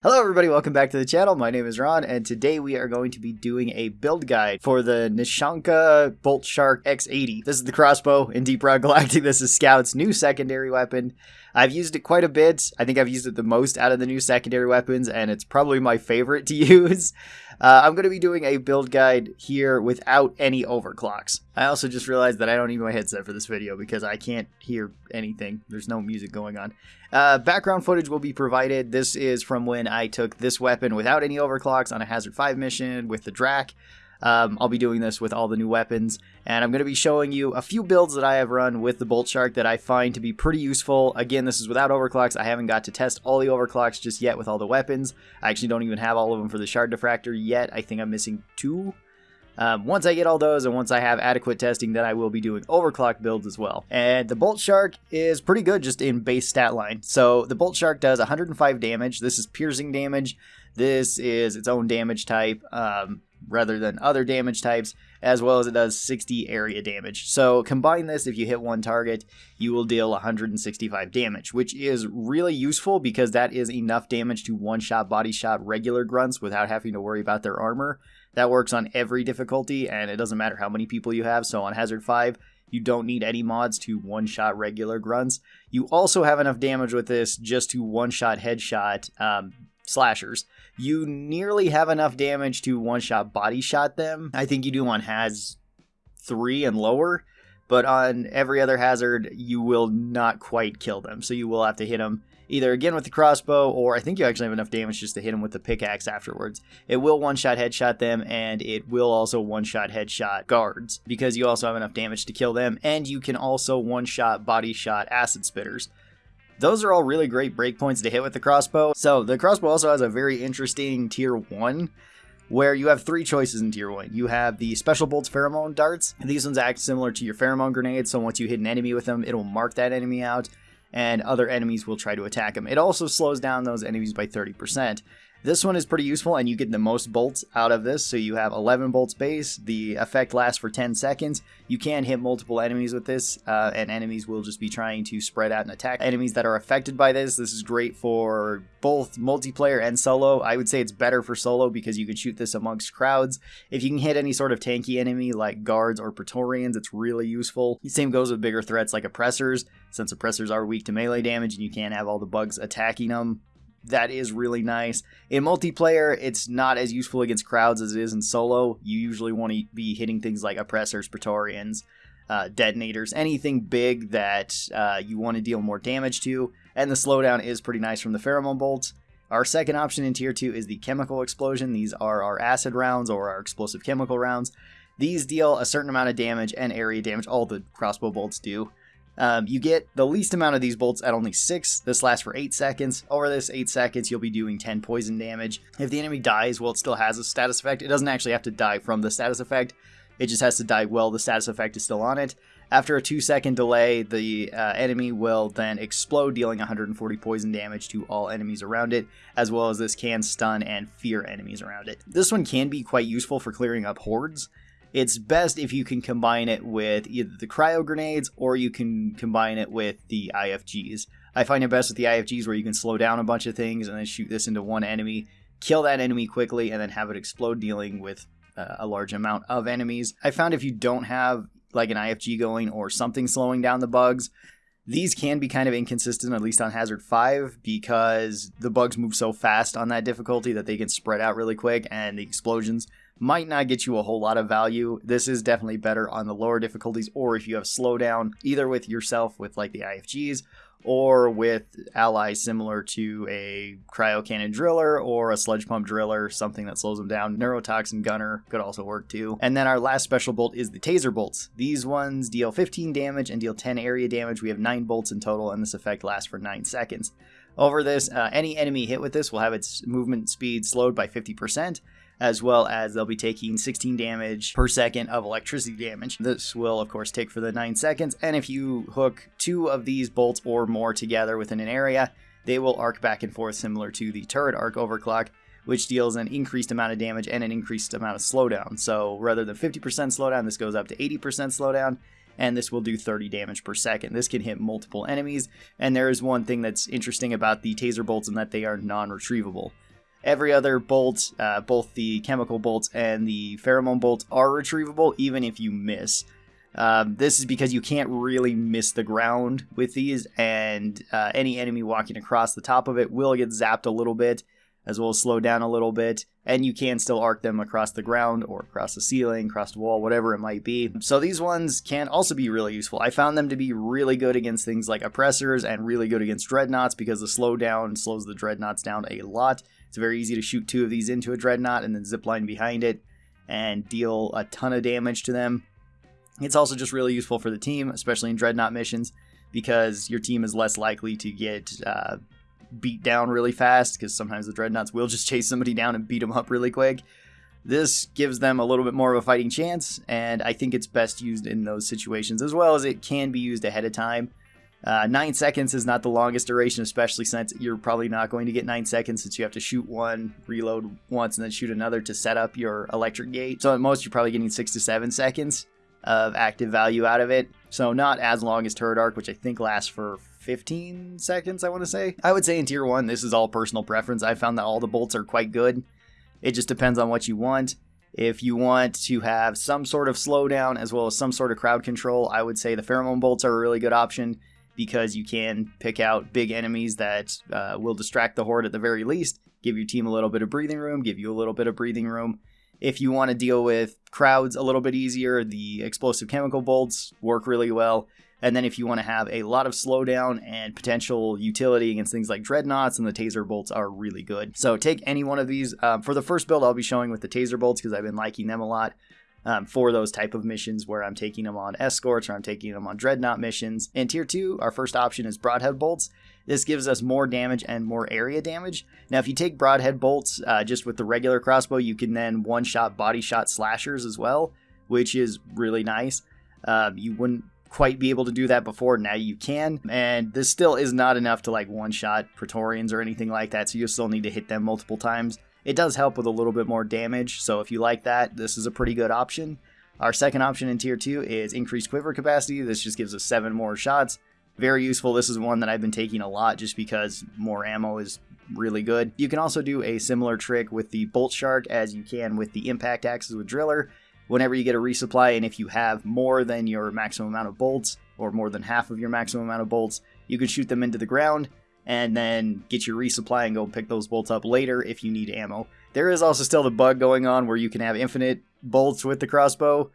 Hello everybody, welcome back to the channel. My name is Ron, and today we are going to be doing a build guide for the Nishanka Bolt Shark X80. This is the crossbow in Deep Rock Galactic. This is Scout's new secondary weapon. I've used it quite a bit. I think I've used it the most out of the new secondary weapons, and it's probably my favorite to use. Uh, I'm going to be doing a build guide here without any overclocks. I also just realized that I don't need my headset for this video because I can't hear anything. There's no music going on. Uh, background footage will be provided. This is from when I took this weapon without any overclocks on a Hazard 5 mission with the Drak. Um, I'll be doing this with all the new weapons, and I'm going to be showing you a few builds that I have run with the Bolt Shark that I find to be pretty useful. Again, this is without overclocks. I haven't got to test all the overclocks just yet with all the weapons. I actually don't even have all of them for the Shard Diffractor yet. I think I'm missing two. Um, once I get all those and once I have adequate testing, then I will be doing overclock builds as well. And the Bolt Shark is pretty good just in base stat line. So the Bolt Shark does 105 damage. This is piercing damage. This is its own damage type. Um, rather than other damage types, as well as it does 60 area damage. So combine this, if you hit one target, you will deal 165 damage, which is really useful because that is enough damage to one-shot body shot regular grunts without having to worry about their armor. That works on every difficulty, and it doesn't matter how many people you have. So on Hazard 5, you don't need any mods to one-shot regular grunts. You also have enough damage with this just to one-shot headshot um, slashers. You nearly have enough damage to one shot body shot them. I think you do on Haz 3 and lower, but on every other hazard, you will not quite kill them. So you will have to hit them either again with the crossbow, or I think you actually have enough damage just to hit them with the pickaxe afterwards. It will one shot headshot them, and it will also one shot headshot guards because you also have enough damage to kill them, and you can also one shot body shot acid spitters. Those are all really great breakpoints to hit with the crossbow. So the crossbow also has a very interesting tier 1 where you have three choices in tier 1. You have the special bolts pheromone darts. These ones act similar to your pheromone grenades, so once you hit an enemy with them, it'll mark that enemy out and other enemies will try to attack them. It also slows down those enemies by 30%. This one is pretty useful and you get the most bolts out of this. So you have 11 bolts base. The effect lasts for 10 seconds. You can hit multiple enemies with this uh, and enemies will just be trying to spread out and attack enemies that are affected by this. This is great for both multiplayer and solo. I would say it's better for solo because you can shoot this amongst crowds. If you can hit any sort of tanky enemy like guards or praetorians, it's really useful. The same goes with bigger threats like oppressors. Since oppressors are weak to melee damage and you can't have all the bugs attacking them, that is really nice. In multiplayer, it's not as useful against crowds as it is in solo. You usually want to be hitting things like oppressors, praetorians, uh, detonators, anything big that uh, you want to deal more damage to. And the slowdown is pretty nice from the pheromone bolts. Our second option in tier 2 is the chemical explosion. These are our acid rounds or our explosive chemical rounds. These deal a certain amount of damage and area damage, all the crossbow bolts do. Um, you get the least amount of these bolts at only 6. This lasts for 8 seconds. Over this 8 seconds, you'll be doing 10 poison damage. If the enemy dies, well, it still has a status effect. It doesn't actually have to die from the status effect. It just has to die while the status effect is still on it. After a 2 second delay, the uh, enemy will then explode, dealing 140 poison damage to all enemies around it, as well as this can stun and fear enemies around it. This one can be quite useful for clearing up hordes. It's best if you can combine it with either the cryo grenades or you can combine it with the IFGs. I find it best with the IFGs where you can slow down a bunch of things and then shoot this into one enemy, kill that enemy quickly, and then have it explode, dealing with uh, a large amount of enemies. I found if you don't have like an IFG going or something slowing down the bugs, these can be kind of inconsistent, at least on Hazard 5, because the bugs move so fast on that difficulty that they can spread out really quick, and the explosions might not get you a whole lot of value. This is definitely better on the lower difficulties, or if you have slowdown, either with yourself with like the IFGs, or with allies similar to a cryo cannon driller or a sludge pump driller, something that slows them down. Neurotoxin gunner could also work too. And then our last special bolt is the taser bolts. These ones deal 15 damage and deal 10 area damage. We have 9 bolts in total, and this effect lasts for 9 seconds. Over this, uh, any enemy hit with this will have its movement speed slowed by 50%, as well as they'll be taking 16 damage per second of electricity damage. This will, of course, take for the 9 seconds, and if you hook two of these bolts or more together within an area, they will arc back and forth similar to the turret arc overclock, which deals an increased amount of damage and an increased amount of slowdown. So rather than 50% slowdown, this goes up to 80% slowdown, and this will do 30 damage per second. This can hit multiple enemies, and there is one thing that's interesting about the taser bolts in that they are non-retrievable. Every other bolt, uh, both the chemical bolts and the pheromone bolts, are retrievable even if you miss. Um, this is because you can't really miss the ground with these, and uh, any enemy walking across the top of it will get zapped a little bit, as well as slow down a little bit, and you can still arc them across the ground or across the ceiling, across the wall, whatever it might be. So these ones can also be really useful. I found them to be really good against things like oppressors and really good against dreadnoughts because the slowdown slows the dreadnoughts down a lot. It's very easy to shoot two of these into a dreadnought and then zipline behind it and deal a ton of damage to them. It's also just really useful for the team, especially in dreadnought missions, because your team is less likely to get uh, beat down really fast because sometimes the dreadnoughts will just chase somebody down and beat them up really quick. This gives them a little bit more of a fighting chance, and I think it's best used in those situations as well as it can be used ahead of time. Uh, nine seconds is not the longest duration, especially since you're probably not going to get nine seconds since you have to shoot one, reload once, and then shoot another to set up your electric gate. So at most, you're probably getting six to seven seconds of active value out of it. So not as long as Turret Arc, which I think lasts for 15 seconds, I want to say. I would say in Tier 1, this is all personal preference. I found that all the bolts are quite good. It just depends on what you want. If you want to have some sort of slowdown as well as some sort of crowd control, I would say the pheromone bolts are a really good option because you can pick out big enemies that uh, will distract the horde at the very least, give your team a little bit of breathing room, give you a little bit of breathing room. If you want to deal with crowds a little bit easier, the explosive chemical bolts work really well. And then if you want to have a lot of slowdown and potential utility against things like dreadnoughts, and the taser bolts are really good. So take any one of these. Um, for the first build, I'll be showing with the taser bolts because I've been liking them a lot. Um, for those type of missions where I'm taking them on escorts or I'm taking them on dreadnought missions. In tier 2, our first option is broadhead bolts. This gives us more damage and more area damage. Now, if you take broadhead bolts uh, just with the regular crossbow, you can then one-shot body shot slashers as well, which is really nice. Um, you wouldn't quite be able to do that before. Now you can. And this still is not enough to like one shot Praetorians or anything like that. So you still need to hit them multiple times. It does help with a little bit more damage. So if you like that, this is a pretty good option. Our second option in tier 2 is increased quiver capacity. This just gives us 7 more shots. Very useful. This is one that I've been taking a lot just because more ammo is really good. You can also do a similar trick with the Bolt Shark as you can with the Impact Axes with Driller whenever you get a resupply, and if you have more than your maximum amount of bolts, or more than half of your maximum amount of bolts, you can shoot them into the ground and then get your resupply and go pick those bolts up later if you need ammo. There is also still the bug going on where you can have infinite bolts with the crossbow.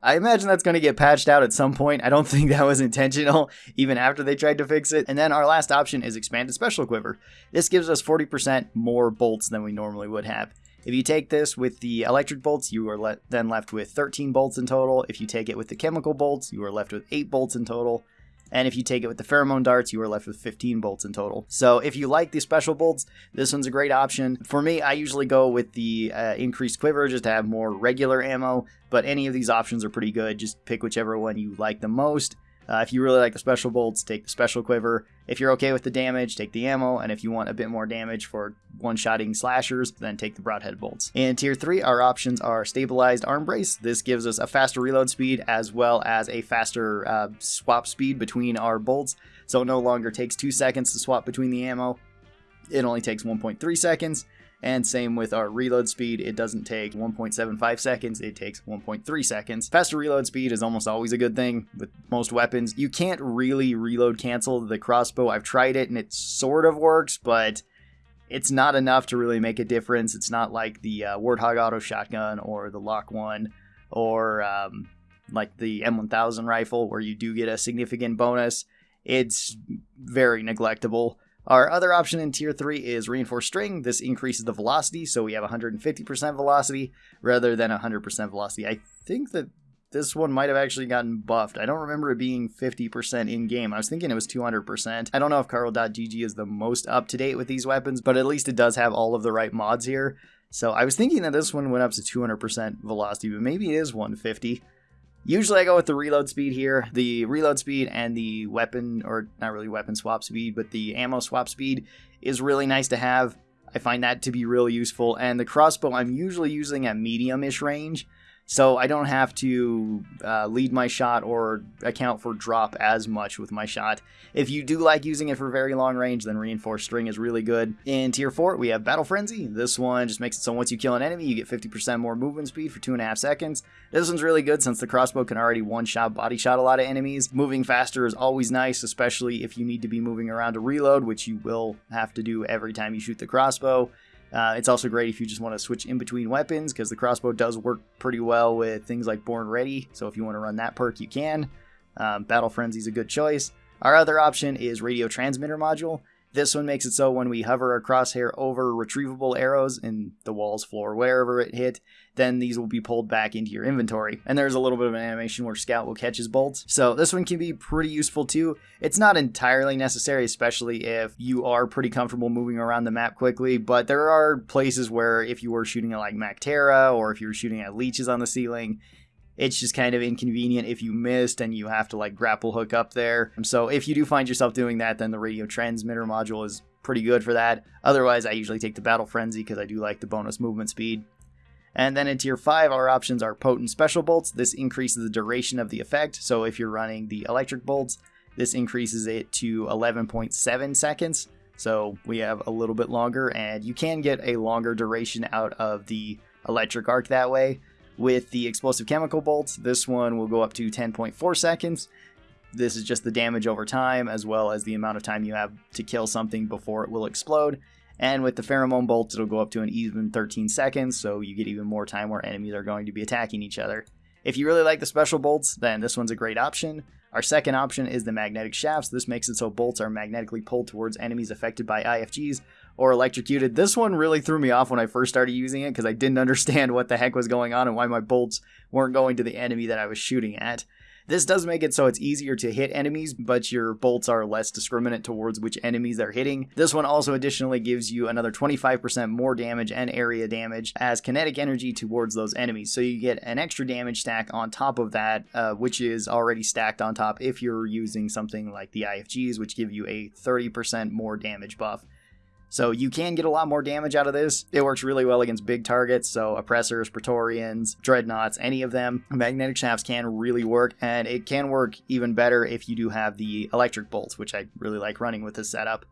I imagine that's going to get patched out at some point. I don't think that was intentional, even after they tried to fix it. And then our last option is Expanded Special Quiver. This gives us 40% more bolts than we normally would have. If you take this with the electric bolts, you are le then left with 13 bolts in total. If you take it with the chemical bolts, you are left with 8 bolts in total. And if you take it with the pheromone darts, you are left with 15 bolts in total. So if you like the special bolts, this one's a great option. For me, I usually go with the uh, increased quiver just to have more regular ammo, but any of these options are pretty good. Just pick whichever one you like the most. Uh, if you really like the special bolts, take the special quiver. If you're okay with the damage, take the ammo. And if you want a bit more damage for one-shotting slashers, then take the broadhead bolts. In tier 3, our options are stabilized arm brace. This gives us a faster reload speed as well as a faster uh, swap speed between our bolts. So it no longer takes 2 seconds to swap between the ammo. It only takes 1.3 seconds. And same with our reload speed, it doesn't take 1.75 seconds, it takes 1.3 seconds. Faster reload speed is almost always a good thing with most weapons. You can't really reload cancel the crossbow. I've tried it and it sort of works, but it's not enough to really make a difference. It's not like the uh, Warthog auto shotgun or the LOK-1 or um, like the M1000 rifle where you do get a significant bonus. It's very neglectable. Our other option in tier 3 is reinforced string. This increases the velocity, so we have 150% velocity rather than 100% velocity. I think that this one might have actually gotten buffed. I don't remember it being 50% in game. I was thinking it was 200%. I don't know if Karl.gg is the most up to date with these weapons, but at least it does have all of the right mods here. So I was thinking that this one went up to 200% velocity, but maybe it is 150. Usually I go with the reload speed here. The reload speed and the weapon, or not really weapon swap speed, but the ammo swap speed is really nice to have. I find that to be really useful. And the crossbow I'm usually using at medium-ish range. So I don't have to uh, lead my shot or account for drop as much with my shot. If you do like using it for very long range, then Reinforced String is really good. In Tier 4, we have Battle Frenzy. This one just makes it so once you kill an enemy, you get 50% more movement speed for 2.5 seconds. This one's really good since the crossbow can already one-shot body shot a lot of enemies. Moving faster is always nice, especially if you need to be moving around to reload, which you will have to do every time you shoot the crossbow. Uh, it's also great if you just want to switch in between weapons because the crossbow does work pretty well with things like Born Ready. So if you want to run that perk, you can. Um, Battle Frenzy is a good choice. Our other option is Radio Transmitter Module. This one makes it so when we hover our crosshair over retrievable arrows in the walls, floor, wherever it hit, then these will be pulled back into your inventory. And there's a little bit of an animation where Scout will catch his bolts. So this one can be pretty useful too. It's not entirely necessary, especially if you are pretty comfortable moving around the map quickly, but there are places where if you were shooting at like Mactera or if you were shooting at leeches on the ceiling, it's just kind of inconvenient if you missed and you have to like grapple hook up there. So if you do find yourself doing that, then the radio transmitter module is pretty good for that. Otherwise, I usually take the Battle Frenzy because I do like the bonus movement speed. And then in tier 5, our options are potent special bolts. This increases the duration of the effect. So if you're running the electric bolts, this increases it to 11.7 seconds. So we have a little bit longer, and you can get a longer duration out of the electric arc that way. With the explosive chemical bolts, this one will go up to 10.4 seconds. This is just the damage over time, as well as the amount of time you have to kill something before it will explode. And with the pheromone bolts, it'll go up to an even 13 seconds, so you get even more time where enemies are going to be attacking each other. If you really like the special bolts, then this one's a great option. Our second option is the magnetic shafts. This makes it so bolts are magnetically pulled towards enemies affected by IFGs or electrocuted. This one really threw me off when I first started using it because I didn't understand what the heck was going on and why my bolts weren't going to the enemy that I was shooting at. This does make it so it's easier to hit enemies, but your bolts are less discriminant towards which enemies they're hitting. This one also additionally gives you another 25% more damage and area damage as kinetic energy towards those enemies. So you get an extra damage stack on top of that, uh, which is already stacked on top if you're using something like the IFGs, which give you a 30% more damage buff. So you can get a lot more damage out of this. It works really well against big targets, so oppressors, praetorians, dreadnoughts, any of them. Magnetic shafts can really work, and it can work even better if you do have the electric bolts, which I really like running with this setup.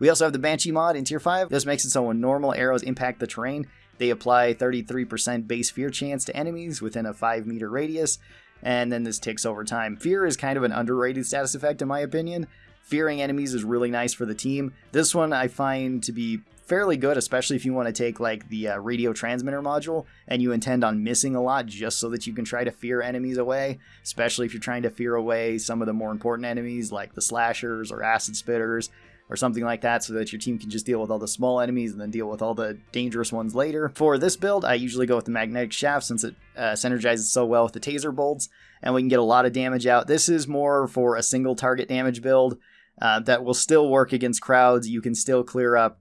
We also have the Banshee mod in Tier 5. This makes it so when normal arrows impact the terrain, they apply 33% base fear chance to enemies within a 5 meter radius, and then this ticks over time. Fear is kind of an underrated status effect in my opinion. Fearing enemies is really nice for the team. This one I find to be fairly good, especially if you want to take like the uh, radio transmitter module and you intend on missing a lot just so that you can try to fear enemies away, especially if you're trying to fear away some of the more important enemies like the slashers or acid spitters or something like that so that your team can just deal with all the small enemies and then deal with all the dangerous ones later. For this build, I usually go with the magnetic shaft since it uh, synergizes so well with the taser bolts and we can get a lot of damage out. This is more for a single target damage build uh, that will still work against crowds. You can still clear up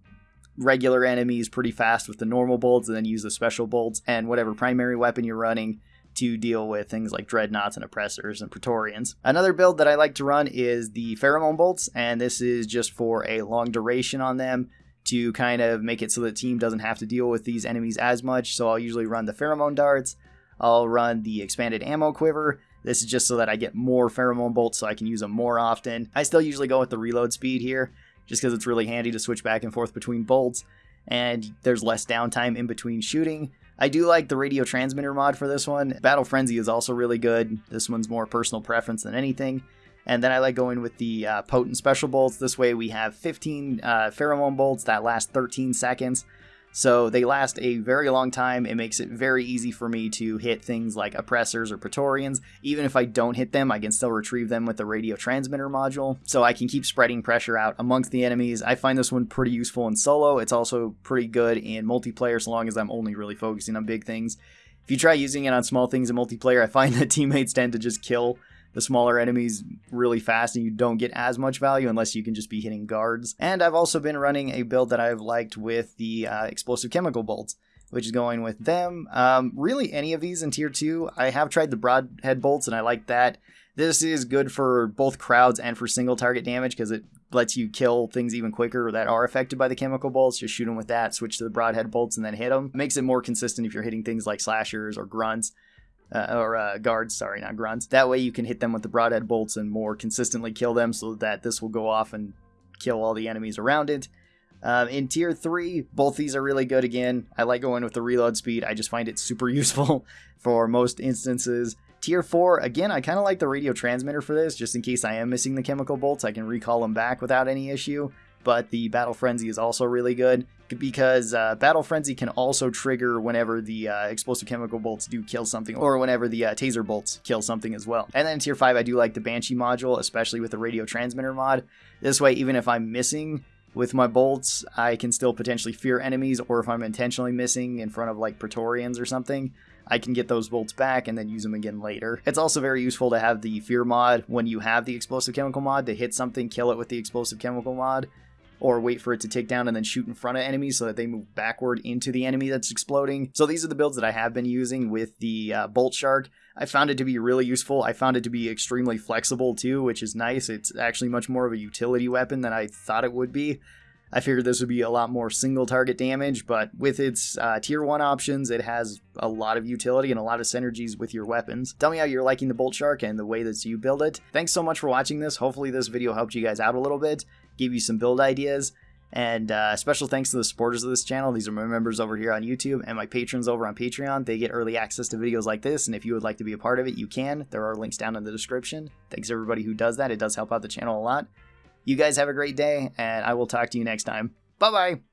regular enemies pretty fast with the normal bolts and then use the special bolts and whatever primary weapon you're running to deal with things like dreadnoughts and oppressors and praetorians. Another build that I like to run is the pheromone bolts, and this is just for a long duration on them to kind of make it so the team doesn't have to deal with these enemies as much. So I'll usually run the pheromone darts, I'll run the expanded ammo quiver, this is just so that I get more pheromone bolts so I can use them more often. I still usually go with the reload speed here, just because it's really handy to switch back and forth between bolts, and there's less downtime in between shooting. I do like the radio transmitter mod for this one. Battle Frenzy is also really good. This one's more personal preference than anything. And then I like going with the uh, potent special bolts. This way we have 15 uh, pheromone bolts that last 13 seconds. So they last a very long time. It makes it very easy for me to hit things like oppressors or praetorians. Even if I don't hit them, I can still retrieve them with the radio transmitter module. So I can keep spreading pressure out amongst the enemies. I find this one pretty useful in solo. It's also pretty good in multiplayer so long as I'm only really focusing on big things. If you try using it on small things in multiplayer, I find that teammates tend to just kill the smaller enemies really fast and you don't get as much value unless you can just be hitting guards. And I've also been running a build that I've liked with the uh, explosive chemical bolts which is going with them. Um, really, any of these in tier 2. I have tried the broadhead bolts and I like that. This is good for both crowds and for single target damage because it lets you kill things even quicker that are affected by the chemical bolts. Just shoot them with that, switch to the broadhead bolts, and then hit them. Makes it more consistent if you're hitting things like slashers or grunts. Uh, or uh, guards, sorry, not grunts. That way you can hit them with the broadhead bolts and more consistently kill them so that this will go off and kill all the enemies around it. Um, in tier 3, both these are really good again. I like going with the reload speed. I just find it super useful for most instances. Tier 4, again, I kind of like the radio transmitter for this, just in case I am missing the chemical bolts, I can recall them back without any issue. But the Battle Frenzy is also really good because uh, Battle Frenzy can also trigger whenever the uh, explosive chemical bolts do kill something, or whenever the uh, taser bolts kill something as well. And then Tier 5, I do like the Banshee module, especially with the radio transmitter mod. This way, even if I'm missing with my bolts, I can still potentially fear enemies, or if I'm intentionally missing in front of like Praetorians or something, I can get those bolts back and then use them again later. It's also very useful to have the fear mod when you have the explosive chemical mod to hit something, kill it with the explosive chemical mod, or wait for it to take down and then shoot in front of enemies so that they move backward into the enemy that's exploding. So these are the builds that I have been using with the uh, Bolt Shark. I found it to be really useful. I found it to be extremely flexible too, which is nice. It's actually much more of a utility weapon than I thought it would be. I figured this would be a lot more single target damage, but with its uh, tier 1 options, it has a lot of utility and a lot of synergies with your weapons. Tell me how you're liking the Bolt Shark and the way that you build it. Thanks so much for watching this. Hopefully this video helped you guys out a little bit, gave you some build ideas, and uh, special thanks to the supporters of this channel. These are my members over here on YouTube and my patrons over on Patreon. They get early access to videos like this, and if you would like to be a part of it, you can. There are links down in the description. Thanks everybody who does that. It does help out the channel a lot. You guys have a great day, and I will talk to you next time. Bye bye.